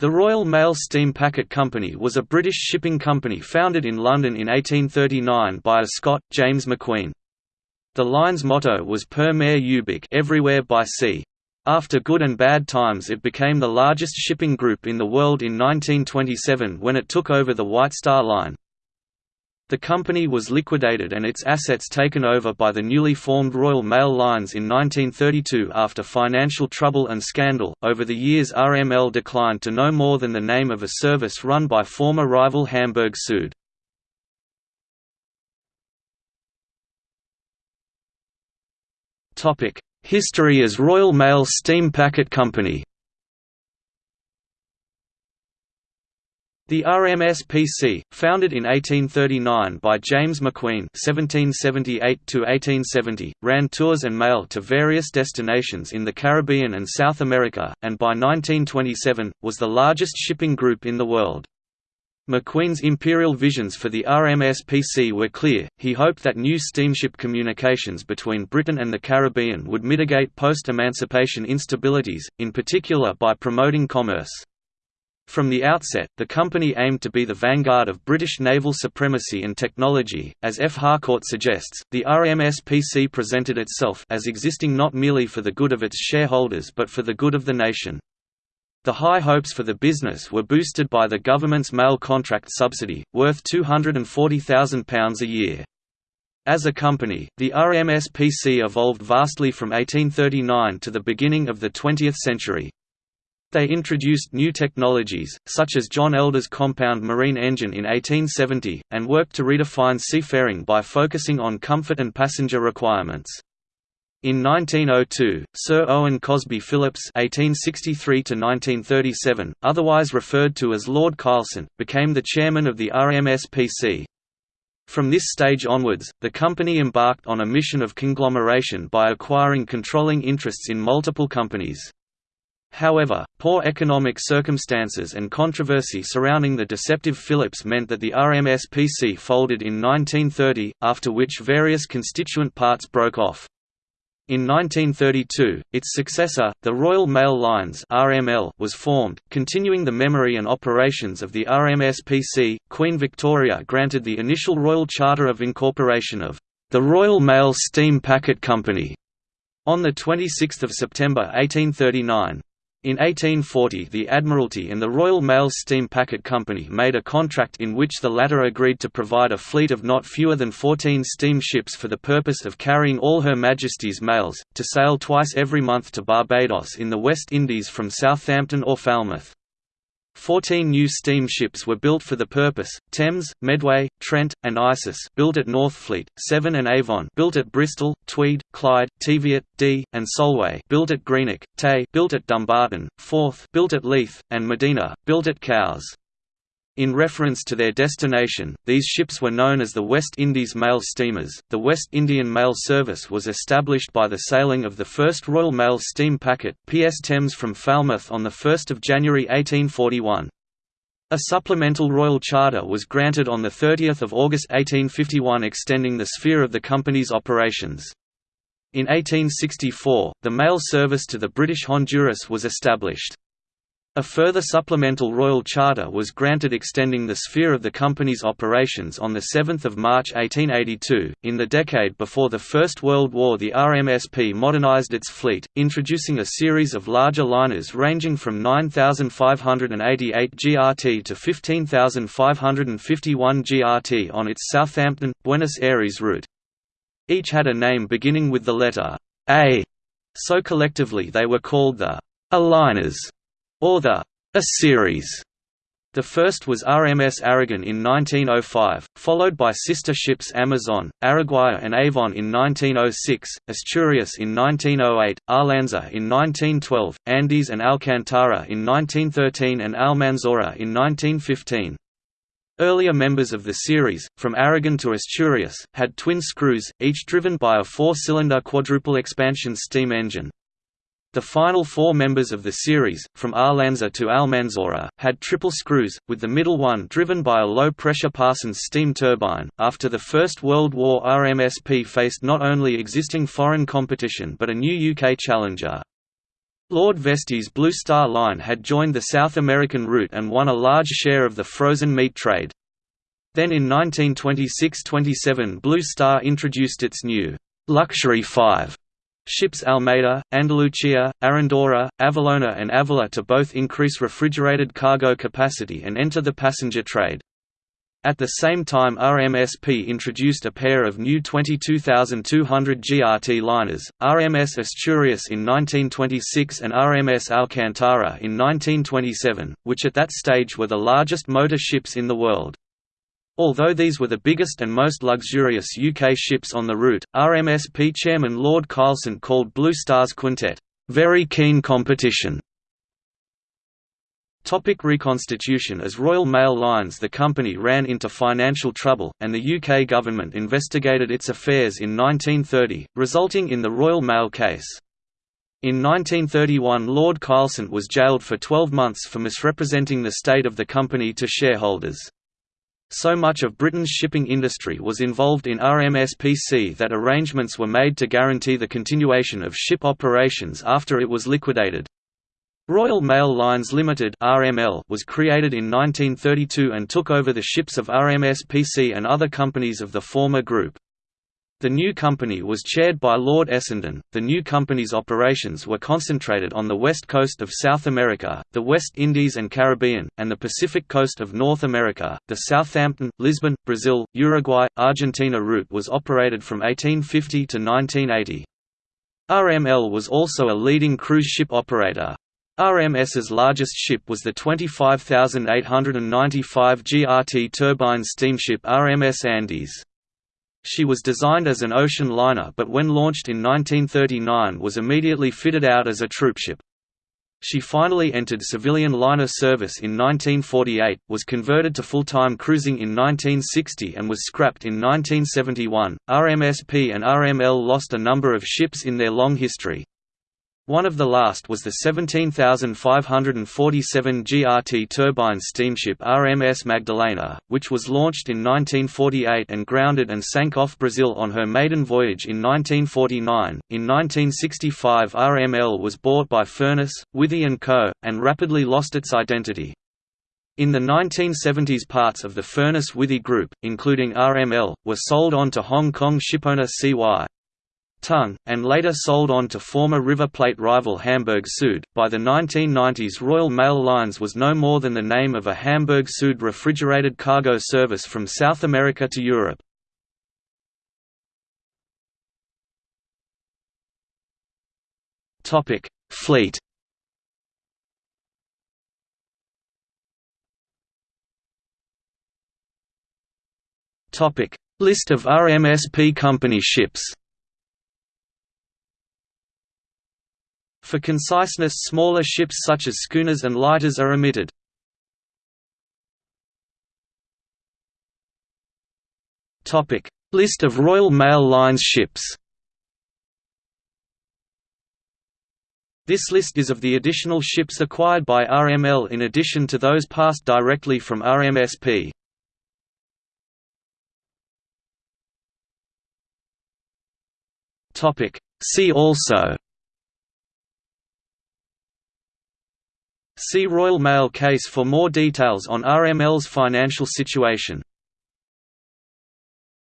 The Royal Mail Steam Packet Company was a British shipping company founded in London in 1839 by a Scot, James MacQueen. The line's motto was Per mare ubique everywhere by sea. After good and bad times it became the largest shipping group in the world in 1927 when it took over the White Star Line. The company was liquidated and its assets taken over by the newly formed Royal Mail Lines in 1932 after financial trouble and scandal. Over the years, RML declined to no more than the name of a service run by former rival Hamburg Süd. Topic: History as Royal Mail Steam Packet Company. The RMSPC, founded in 1839 by James MacQueen (1778–1870), ran tours and mail to various destinations in the Caribbean and South America, and by 1927 was the largest shipping group in the world. MacQueen's imperial visions for the RMSPC were clear. He hoped that new steamship communications between Britain and the Caribbean would mitigate post-emancipation instabilities, in particular by promoting commerce. From the outset, the company aimed to be the vanguard of British naval supremacy and technology. As F. Harcourt suggests, the RMSPC presented itself as existing not merely for the good of its shareholders but for the good of the nation. The high hopes for the business were boosted by the government's mail contract subsidy, worth £240,000 a year. As a company, the RMSPC evolved vastly from 1839 to the beginning of the 20th century. They introduced new technologies, such as John Elder's compound marine engine in 1870, and worked to redefine seafaring by focusing on comfort and passenger requirements. In 1902, Sir Owen Cosby Philipps (1863–1937), otherwise referred to as Lord Kylsant, became the chairman of the RMSPC. From this stage onwards, the company embarked on a mission of conglomeration by acquiring controlling interests in multiple companies. However, poor economic circumstances and controversy surrounding the deceptive Philipps meant that the RMSPC folded in 1930, after which various constituent parts broke off. In 1932, its successor, the Royal Mail Lines (RML), was formed, continuing the memory and operations of the RMSPC. Queen Victoria granted the initial royal charter of incorporation of the Royal Mail Steam Packet Company on the 26th of September 1839. In 1840 the Admiralty and the Royal Mail Steam Packet Company made a contract in which the latter agreed to provide a fleet of not fewer than 14 steamships for the purpose of carrying all Her Majesty's mails, to sail twice every month to Barbados in the West Indies from Southampton or Falmouth. Fourteen new steamships were built for the purpose, Thames, Medway, Trent, and Isis built at Northfleet, Severn and Avon built at Bristol, Tweed, Clyde, Teviot, Dee, and Solway built at Greenock, Tay built at Dumbarton, Forth built at Leith, and Medina, built at Cowes. In reference to their destination, these ships were known as the West Indies Mail Steamers. The West Indian Mail Service was established by the sailing of the first Royal Mail steam packet, PS Thames from Falmouth on 1 January 1841. A supplemental royal charter was granted on 30 August 1851 extending the sphere of the company's operations. In 1864, the mail service to the British Honduras was established. A further supplemental royal charter was granted extending the sphere of the company's operations on 7 March 1882. In the decade before the First World War the RMSP modernized its fleet, introducing a series of larger liners ranging from 9,588 GRT to 15,551 GRT on its Southampton, Buenos Aires route. Each had a name beginning with the letter A, so collectively they were called the A liners or the A series. The first was RMS Aragon in 1905, followed by sister ships Amazon, Araguaia and Avon in 1906, Asturias in 1908, Arlanza in 1912, Andes and Alcantara in 1913 and Almanzora in 1915. Earlier members of the series, from Aragon to Asturias, had twin screws, each driven by a four-cylinder quadruple expansion steam engine. The final four members of the series, from Arlanza to Almanzora, had triple screws, with the middle one driven by a low-pressure Parsons steam turbine. After the First World War, RMSP faced not only existing foreign competition but a new UK challenger. Lord Vestey's Blue Star Line had joined the South American route and won a large share of the frozen meat trade. Then in 1926–27 Blue Star introduced its new «Luxury 5» ships Almeida, Andalucia, Arandora, Avalona and Avila to both increase refrigerated cargo capacity and enter the passenger trade. At the same time RMSP introduced a pair of new 22,200 GRT liners, RMS Asturias in 1926 and RMS Alcantara in 1927, which at that stage were the largest motor ships in the world. Although these were the biggest and most luxurious UK ships on the route, RMSP chairman Lord Kylsant called Blue Star's quintet, "...very keen competition." Topic reconstitution As Royal Mail Lines the company ran into financial trouble, and the UK government investigated its affairs in 1930, resulting in the Royal Mail case. In 1931 Lord Kylsant was jailed for 12 months for misrepresenting the state of the company to shareholders. So much of Britain's shipping industry was involved in RMSPC that arrangements were made to guarantee the continuation of ship operations after it was liquidated. Royal Mail Lines Limited (RML) was created in 1932 and took over the ships of RMSPC and other companies of the former group. The new company was chaired by Lord Essendon. The new company's operations were concentrated on the west coast of South America, the West Indies and Caribbean, and the Pacific coast of North America. The Southampton, Lisbon, Brazil, Uruguay, Argentina route was operated from 1850 to 1980. RML was also a leading cruise ship operator, RMS's largest ship was the 25,895 GRT turbine steamship RMS Andes. She was designed as an ocean liner but when launched in 1939 was immediately fitted out as a troopship. She finally entered civilian liner service in 1948, was converted to full-time cruising in 1960 and was scrapped in 1971. RMSP and RML lost a number of ships in their long history. One of the last was the 17,547 GRT turbine steamship RMS Magdalena, which was launched in 1948 and grounded and sank off Brazil on her maiden voyage in 1949. In 1965 RML was bought by Furness, Withy & Co., and rapidly lost its identity. In the 1970s parts of the Furness Withy Group, including RML, were sold on to Hong Kong shipowner CY. Tung, and later sold on to former River Plate rival Hamburg Süd. By the 1990s, Royal Mail Lines was no more than the name of a Hamburg Süd refrigerated cargo service from South America to Europe. Topic: Fleet. Topic: List of RMSP company ships. For conciseness smaller ships such as schooners and lighters are omitted. List of Royal Mail Lines ships This list is of the additional ships acquired by RML in addition to those passed directly from RMSP. See also See Royal Mail case for more details on RML's financial situation.